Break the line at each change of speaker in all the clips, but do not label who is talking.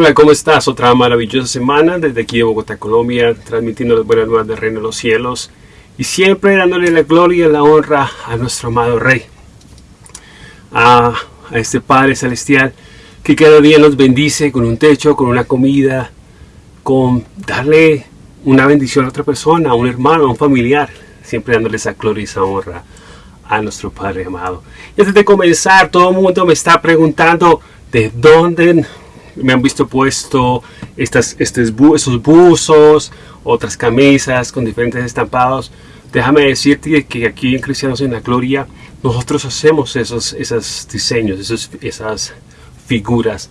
Hola, ¿cómo estás? Otra maravillosa semana desde aquí de Bogotá, Colombia, transmitiendo las buenas nuevas del reino de los cielos y siempre dándole la gloria y la honra a nuestro amado Rey, a, a este Padre Celestial que cada día nos bendice con un techo, con una comida, con darle una bendición a otra persona, a un hermano, a un familiar, siempre dándole esa gloria y esa honra a nuestro Padre amado. Y antes de comenzar, todo el mundo me está preguntando de dónde me han visto puesto estas, estos, estos buzos, otras camisas con diferentes estampados. Déjame decirte que aquí en Cristianos en la Gloria nosotros hacemos esos, esos diseños, esos, esas figuras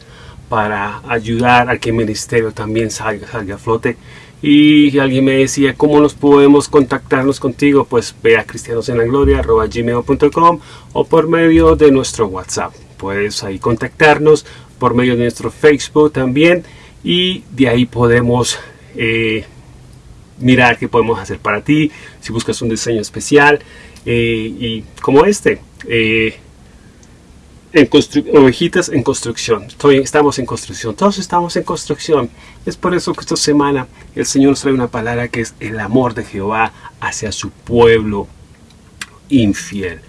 para ayudar a que el ministerio también salga, salga a flote. Y alguien me decía, ¿cómo nos podemos contactarnos contigo? Pues ve a cristianosenlagloria.gmail.com o por medio de nuestro WhatsApp. Puedes ahí contactarnos por medio de nuestro Facebook también y de ahí podemos eh, mirar qué podemos hacer para ti si buscas un diseño especial eh, y como este eh, en ovejitas en construcción. Estoy, estamos en construcción todos estamos en construcción. Es por eso que esta semana el Señor nos trae una palabra que es el amor de Jehová hacia su pueblo infiel.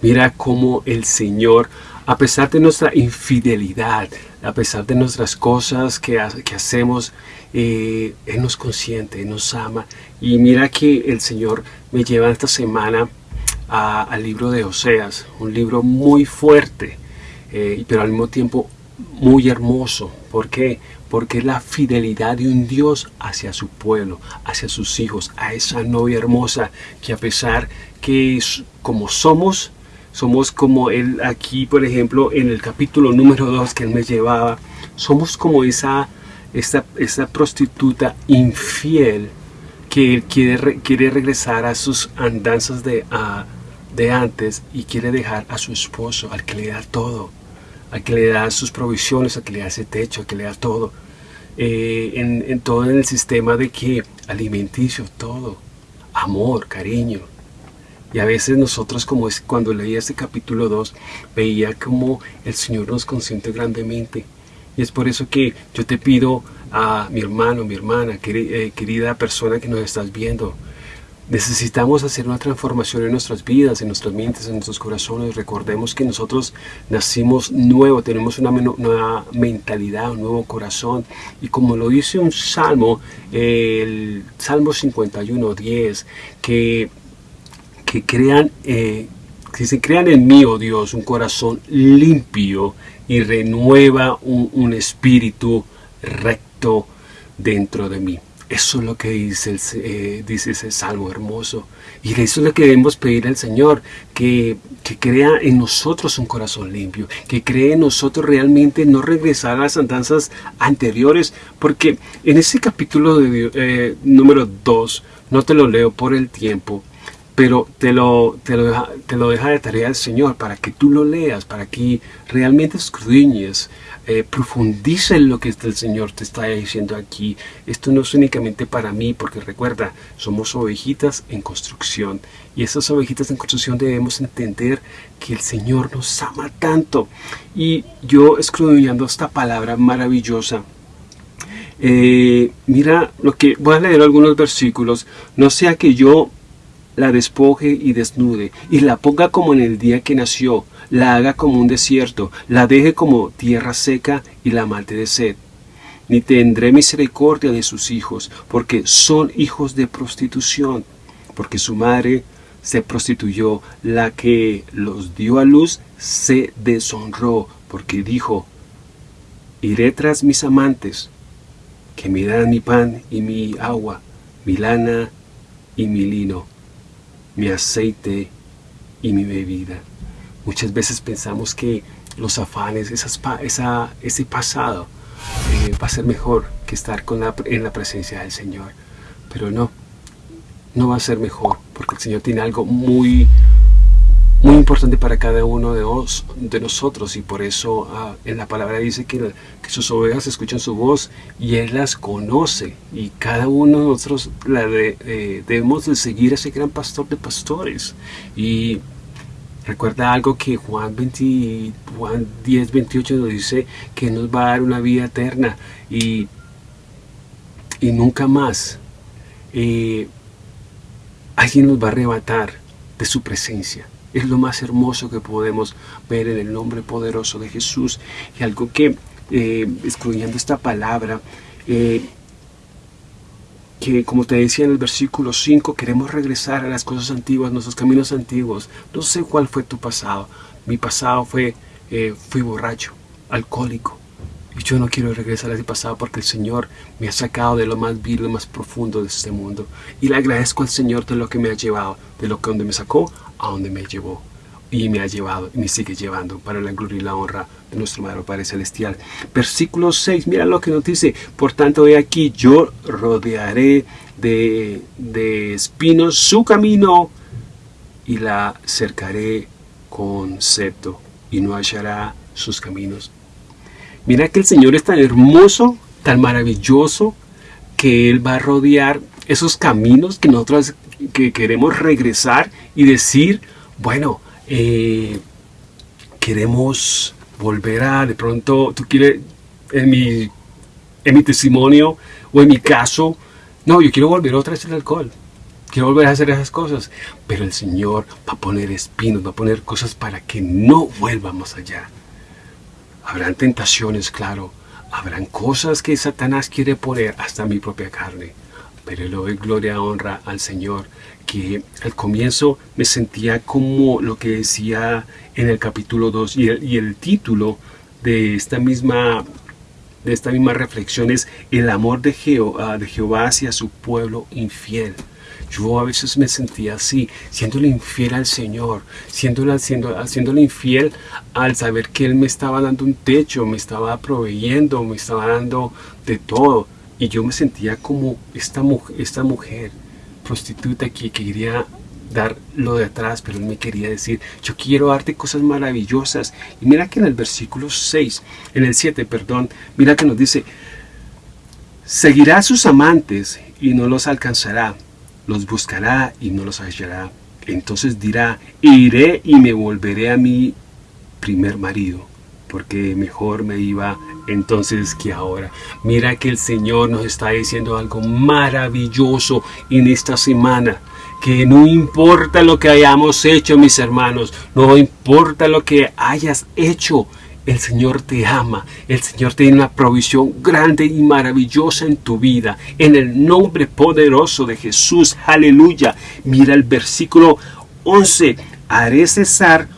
Mira cómo el Señor a pesar de nuestra infidelidad, a pesar de nuestras cosas que, que hacemos, eh, Él nos consiente, nos ama. Y mira que el Señor me lleva esta semana al libro de Oseas, un libro muy fuerte, eh, pero al mismo tiempo muy hermoso. ¿Por qué? Porque es la fidelidad de un Dios hacia su pueblo, hacia sus hijos, a esa novia hermosa que a pesar que como somos, somos como él aquí, por ejemplo, en el capítulo número 2 que él me llevaba. Somos como esa, esa, esa prostituta infiel que quiere, quiere regresar a sus andanzas de, de antes y quiere dejar a su esposo, al que le da todo, al que le da sus provisiones, al que le da ese techo, al que le da todo. Eh, en, en todo el sistema de que alimenticio, todo, amor, cariño, y a veces nosotros, como es, cuando leía este capítulo 2, veía como el Señor nos consiente grandemente. Y es por eso que yo te pido a mi hermano, mi hermana, eh, querida persona que nos estás viendo, necesitamos hacer una transformación en nuestras vidas, en nuestras mentes, en nuestros corazones. Recordemos que nosotros nacimos nuevo, tenemos una nueva mentalidad, un nuevo corazón. Y como lo dice un salmo, el Salmo 51, 10, que que crean, eh, que se crean en mí, oh Dios, un corazón limpio y renueva un, espíritu recto dentro de mí. Eso es lo que dice, el, eh, ese salmo hermoso. Y eso es lo que debemos pedir al Señor, que, que, crea en nosotros un corazón limpio, que cree en nosotros realmente no regresar a las andanzas anteriores, porque en ese capítulo de, eh, número 2, no te lo leo por el tiempo, pero te lo, te lo, deja, te lo deja de tarea el Señor para que tú lo leas, para que realmente escudriñes, eh, profundice en lo que el Señor te está diciendo aquí. Esto no es únicamente para mí, porque recuerda, somos ovejitas en construcción. Y esas ovejitas en construcción debemos entender que el Señor nos ama tanto. Y yo escudriñando esta palabra maravillosa, eh, mira lo que voy a leer algunos versículos. No sea que yo la despoje y desnude, y la ponga como en el día que nació, la haga como un desierto, la deje como tierra seca y la mate de sed. Ni tendré misericordia de sus hijos, porque son hijos de prostitución, porque su madre se prostituyó, la que los dio a luz se deshonró, porque dijo, iré tras mis amantes, que me dan mi pan y mi agua, mi lana y mi lino mi aceite y mi bebida. Muchas veces pensamos que los afanes, ese pasado eh, va a ser mejor que estar en la presencia del Señor. Pero no, no va a ser mejor, porque el Señor tiene algo muy, muy importante para cada uno de, de nosotros y por eso ah, en la palabra dice que, que, sus ovejas escuchan su voz y Él las conoce. Y cada uno de nosotros la de, eh, debemos de seguir a ese gran pastor de pastores. Y Recuerda algo que Juan, 20, Juan 10, 28 nos dice que nos va a dar una vida eterna. Y, y nunca más eh, alguien nos va a arrebatar de su presencia. Es lo más hermoso que podemos ver en el nombre poderoso de Jesús. Y algo que, eh, excluyendo esta palabra, eh, que como te decía en el versículo 5, queremos regresar a las cosas antiguas, nuestros caminos antiguos. No sé cuál fue tu pasado. Mi pasado fue, eh, fui borracho, alcohólico. Y yo no quiero regresar a ese pasado porque el Señor me ha sacado de lo más vil, lo más profundo de este mundo. Y le agradezco al Señor de lo que me ha llevado, de lo que donde me sacó a donde me llevó y me ha llevado y me sigue llevando para la gloria y la honra de nuestro Madre Padre Celestial. Versículo 6, mira lo que nos dice, por tanto he aquí, yo rodearé de, de espinos su camino y la cercaré con septo y no hallará sus caminos. Mira que el Señor es tan hermoso, tan maravilloso, que Él va a rodear esos caminos que nosotros que queremos regresar y decir, bueno, eh, queremos volver a, de pronto, tú quieres, en mi, en mi testimonio o en mi caso, no, yo quiero volver otra vez al alcohol. Quiero volver a hacer esas cosas. Pero el Señor va a poner espinos, va a poner cosas para que no vuelvamos allá. Habrán tentaciones, claro. Habrán cosas que Satanás quiere poner hasta mi propia carne. Pero le doy gloria, honra al Señor que al comienzo me sentía como lo que decía en el capítulo 2 y el, título de esta misma de esta misma reflexión es el amor de Jehová, de Jehová hacia su pueblo infiel. Yo a veces me sentía así, siéndole infiel al Señor, siendo, haciéndole infiel al saber que Él me estaba dando un techo, me estaba proveyendo, me estaba dando de todo. Y yo me sentía como esta, esta mujer prostituta que quería dar lo de atrás, pero él me quería decir, yo quiero darte cosas maravillosas. Y mira que en el versículo 6, en el 7, perdón, mira que nos dice, seguirá a sus amantes y no los alcanzará, los buscará y no los hallará. Entonces dirá, iré y me volveré a mi primer marido, porque mejor me iba entonces que ahora. Mira que el Señor nos está diciendo algo maravilloso en esta semana. Que no importa lo que hayamos hecho, mis hermanos, no importa lo que hayas hecho, el Señor te ama, el Señor tiene una provisión grande y maravillosa en tu vida. En el nombre poderoso de Jesús, aleluya. Mira el versículo 11, haré cesar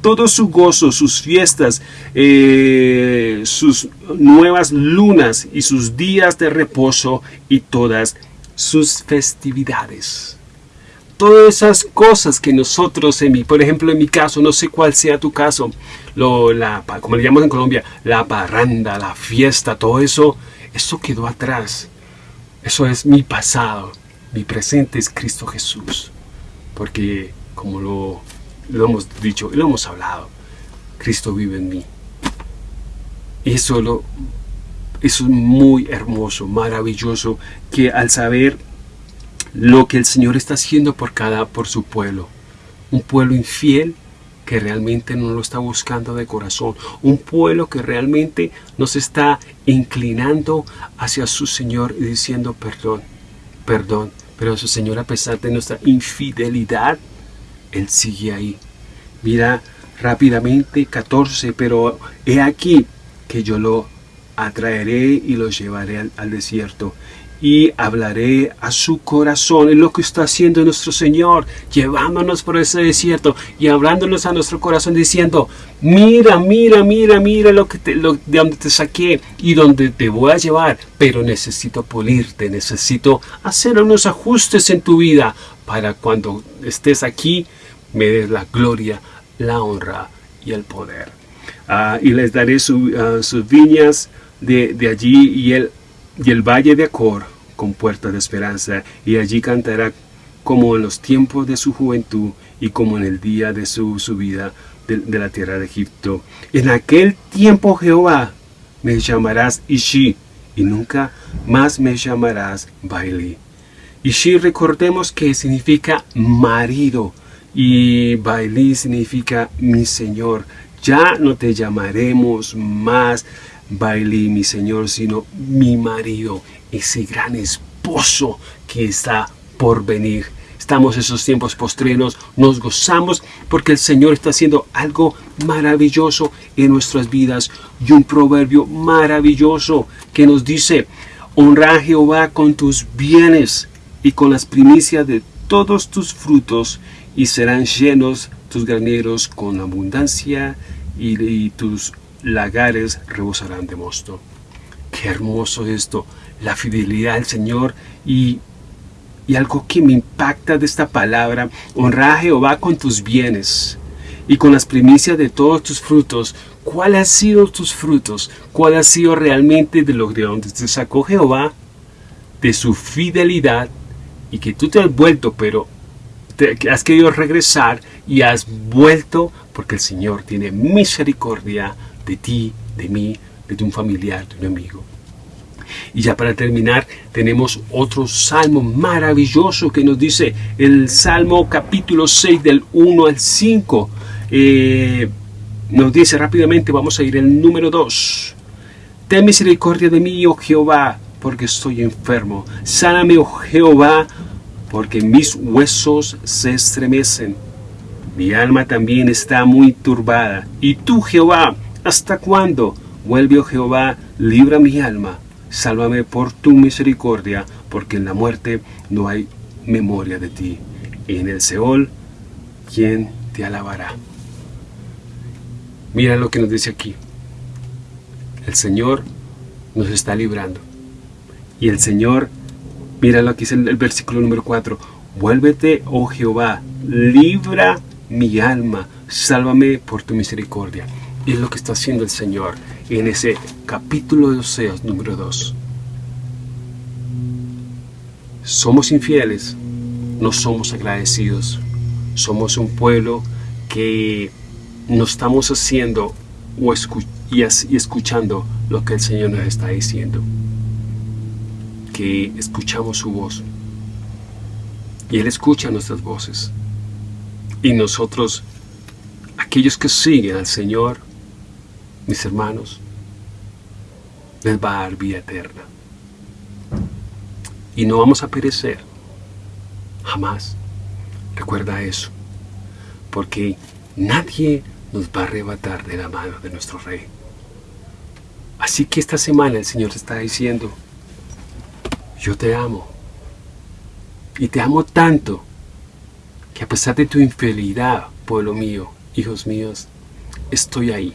todo su gozo, sus fiestas, eh, sus nuevas lunas y sus días de reposo y todas sus festividades. Todas esas cosas que nosotros, en mi, por ejemplo, en mi caso, no sé cuál sea tu caso, lo, la, como le llamamos en Colombia, la parranda, la fiesta, todo eso, eso quedó atrás. Eso es mi pasado. Mi presente es Cristo Jesús. Porque, como lo lo hemos dicho y lo hemos hablado. Cristo vive en mí. Y eso, lo, eso es muy hermoso, maravilloso, que al saber lo que el Señor está haciendo por cada, por su pueblo, un pueblo infiel que realmente no lo está buscando de corazón, un pueblo que realmente nos está inclinando hacia su Señor y diciendo perdón, perdón, pero su Señor a pesar de nuestra infidelidad, él sigue ahí. Mira rápidamente 14, pero he aquí que yo lo atraeré y lo llevaré al, desierto y hablaré a su corazón. Es lo que está haciendo nuestro Señor, llevándonos por ese desierto y hablándonos a nuestro corazón diciendo, mira, mira, mira, mira lo que te, de donde te saqué y donde te voy a llevar, pero necesito pulirte, necesito hacer unos ajustes en tu vida para cuando estés aquí me des la gloria, la honra y el poder. Ah, y les daré ah, sus viñas de, allí y el, y el valle de Acor con puertas de esperanza, y allí cantará como en los tiempos de su juventud y como en el día de su subida de, la tierra de Egipto. En aquel tiempo Jehová me llamarás Ishi, y nunca más me llamarás Bailey. Ishi recordemos que significa marido, Y Bailí significa mi Señor. Ya no te llamaremos más Bailí, mi Señor, sino mi marido, ese gran esposo que está por venir. Estamos en esos tiempos postrenos, nos gozamos porque el Señor está haciendo algo maravilloso en nuestras vidas y un proverbio maravilloso que nos dice, honra a Jehová con tus bienes y con las primicias de todos tus frutos y serán llenos tus graneros con abundancia y, tus lagares rebosarán de mosto. Qué hermoso esto, la fidelidad del Señor y, y algo que me impacta de esta palabra, honra a Jehová con tus bienes y con las primicias de todos tus frutos. ¿Cuál ha sido tus frutos? ¿Cuál ha sido realmente de lo de donde te sacó Jehová? De su fidelidad y que tú te has vuelto, pero has querido regresar y has vuelto porque el Señor tiene misericordia de ti, de mí, de un familiar, de un amigo. Y ya para terminar, tenemos otro salmo maravilloso que nos dice el Salmo capítulo 6 del 1 al 5. Eh, nos dice rápidamente, vamos a ir el número 2. Ten misericordia de mí, oh Jehová, porque estoy enfermo. Sáname, oh Jehová, porque mis huesos se estremecen. Mi alma también está muy turbada. Y tú, Jehová, ¿hasta cuándo? Vuelve, oh Jehová, libra mi alma. Sálvame por tu misericordia, porque en la muerte no hay memoria de ti. Y en el Seol, ¿quién te alabará? Mira lo que nos dice aquí. El Señor nos está librando. Y el Señor Mira lo que dice el, versículo número 4. Vuélvete, oh Jehová, libra mi alma, sálvame por tu misericordia. Es lo que está haciendo el Señor en ese capítulo de Oseas número 2. Somos infieles, no somos agradecidos. Somos un pueblo que no estamos haciendo o y escuchando lo que el Señor nos está diciendo que escuchamos su voz. Y Él escucha nuestras voces. Y nosotros, aquellos que siguen al Señor, mis hermanos, les va a dar vida eterna. Y no vamos a perecer. Jamás. Recuerda eso. Porque nadie nos va a arrebatar de la mano de nuestro Rey. Así que esta semana el Señor está diciendo, yo te amo. Y te amo tanto que a pesar de tu infidelidad, pueblo mío, hijos míos, estoy ahí.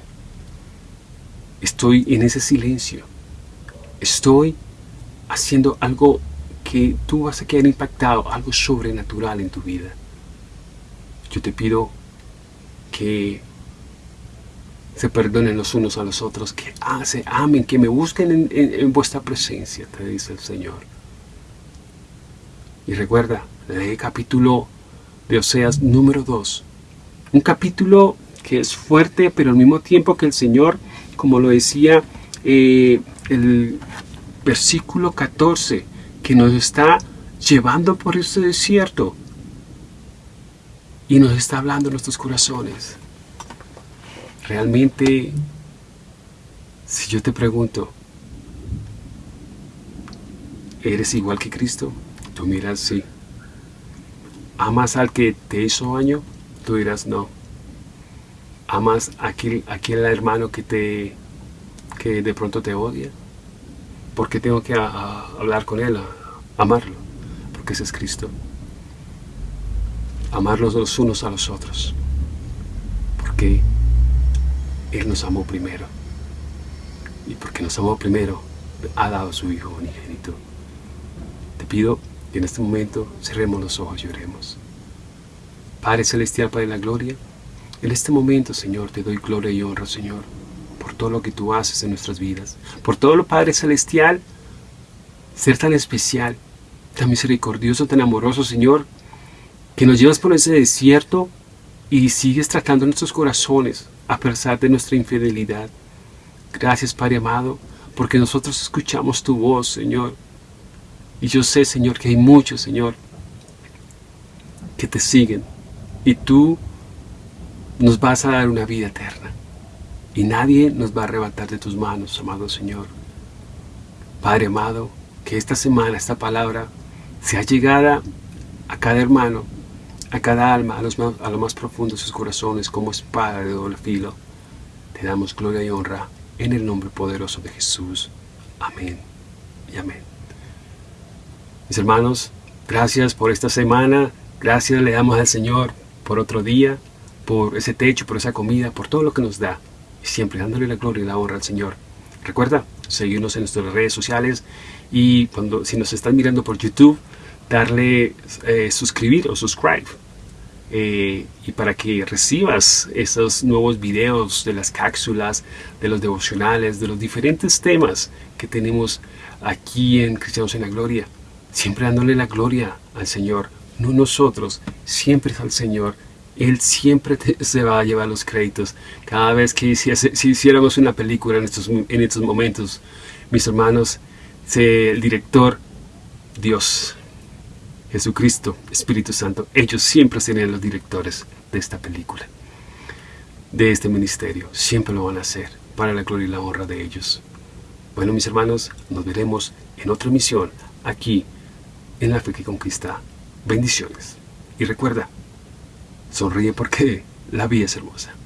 Estoy en ese silencio. Estoy haciendo algo que tú vas a quedar impactado, algo sobrenatural en tu vida. Yo te pido que se perdonen los unos a los otros, que se amen, que me busquen en vuestra presencia, te dice el Señor. Y recuerda, lee capítulo de Oseas número 2. Un capítulo que es fuerte, pero al mismo tiempo que el Señor, como lo decía eh, el versículo 14, que nos está llevando por este desierto y nos está hablando en nuestros corazones. Realmente, si yo te pregunto, ¿eres igual que Cristo? Tú miras, sí. ¿Amas al que te hizo daño? Tú dirás, no. ¿Amas a aquel, hermano que, te, que de pronto te odia? ¿Por qué tengo que hablar con él, amarlo? Porque ese es Cristo. Amarlos los unos a los otros. Porque Él nos amó primero. Y porque nos amó primero, ha dado a su Hijo unigénito. Te pido y en este momento cerremos los ojos y oremos. Padre Celestial, Padre de la Gloria, en este momento, Señor, te doy gloria y honra, Señor, por todo lo que tú haces en nuestras vidas, por todo lo, Padre Celestial, ser tan especial, tan misericordioso, tan amoroso, Señor, que nos llevas por ese desierto y sigues tratando nuestros corazones a pesar de nuestra infidelidad. Gracias, Padre amado, porque nosotros escuchamos tu voz, Señor, y yo sé, Señor, que hay muchos, Señor, que te siguen y tú nos vas a dar una vida eterna. Y nadie nos va a arrebatar de tus manos, amado Señor. Padre amado, que esta semana, esta palabra, sea llegada a cada hermano, a cada alma, a, los a lo más profundo de sus corazones, como espada de doble filo. Te damos gloria y honra en el nombre poderoso de Jesús. Amén y amén. Mis hermanos, gracias por esta semana. Gracias le damos al Señor por otro día, por ese techo, por esa comida, por todo lo que nos da. Siempre dándole la gloria y la honra al Señor. Recuerda seguirnos en nuestras redes sociales y cuando si nos están mirando por YouTube, darle eh, suscribir o subscribe. Eh, y para que recibas esos nuevos videos de las cápsulas, de los devocionales, de los diferentes temas que tenemos aquí en Cristianos en la Gloria. Siempre dándole la gloria al Señor, no nosotros, siempre es al Señor. Él siempre se va a llevar los créditos. Cada vez que si, hiciéramos una película en estos, en estos momentos, mis hermanos, el director, Dios, Jesucristo, Espíritu Santo, ellos siempre serían los directores de esta película, de este ministerio. Siempre lo van a hacer para la gloria y la honra de ellos. Bueno, mis hermanos, nos veremos en otra misión aquí en la fe que conquista. Bendiciones. Y recuerda, sonríe porque la vida es hermosa.